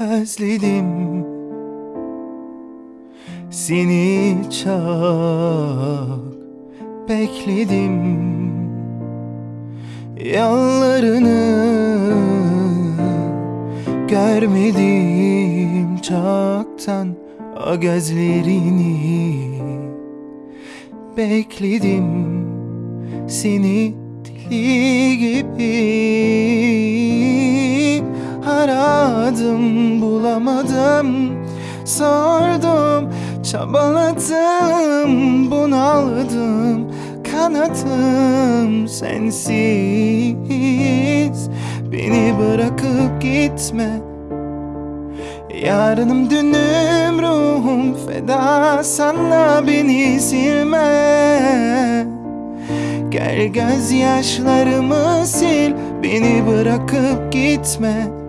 özledim. Seni çok bekledim. Yollarını görmedim çoktan O gözlerini bekledim. Seni deli gibi aradım bulamadım Sordum çabaladım bunaldım Kanadım sensiz. Beni bırakıp gitme. Yarınım dünüm ruhum feda sana beni silme. Gel gözyaşlarımı sil beni bırakıp gitme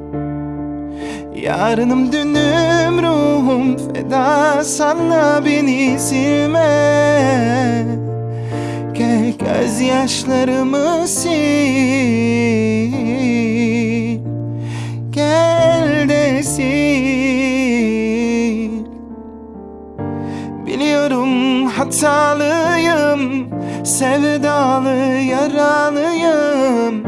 Yarınım dünüm ruhum feda sana beni silme. Gel gözyaşlarımı sil. Gel de sil. Biliyorum hatalıyım Sevdalı yaralıyım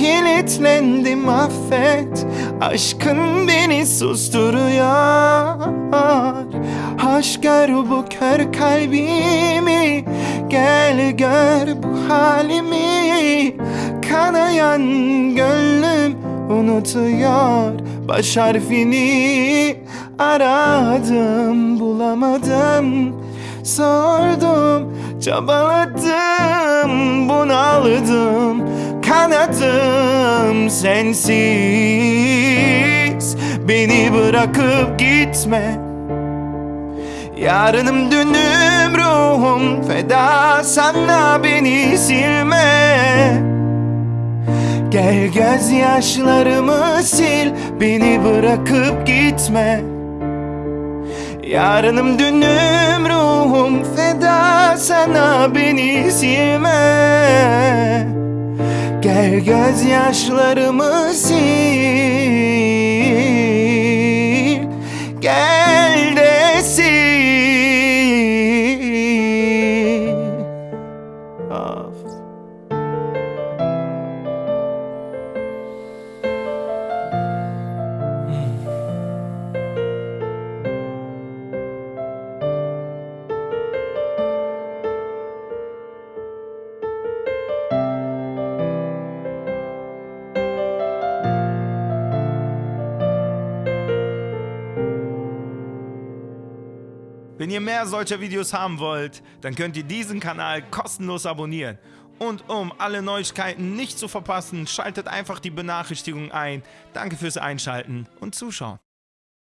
Kilitlendim affet. Aşkın beni susturuyor. Aşk gör bu kör kalbimi. Gel gör bu halimi. Kanayan gönlüm unutuyor. Baş harfini aradım bulamadım. Sordum çabaladım bunaldım Kanadım sensiz. Beni bırakıp gitme. Yarınım dünüm ruhum feda. Sana beni silme. Gel gözyaşlarımı sil. Beni bırakıp gitme. Yarınım dünüm ruhum feda. Sana beni silme Gel gözyaşlarımı sil. Gel Wenn ihr mehr solcher Videos haben wollt, dann könnt ihr diesen Kanal kostenlos abonnieren. Und um alle Neuigkeiten nicht zu verpassen, schaltet einfach die Benachrichtigung ein. Danke fürs Einschalten und Zuschauen.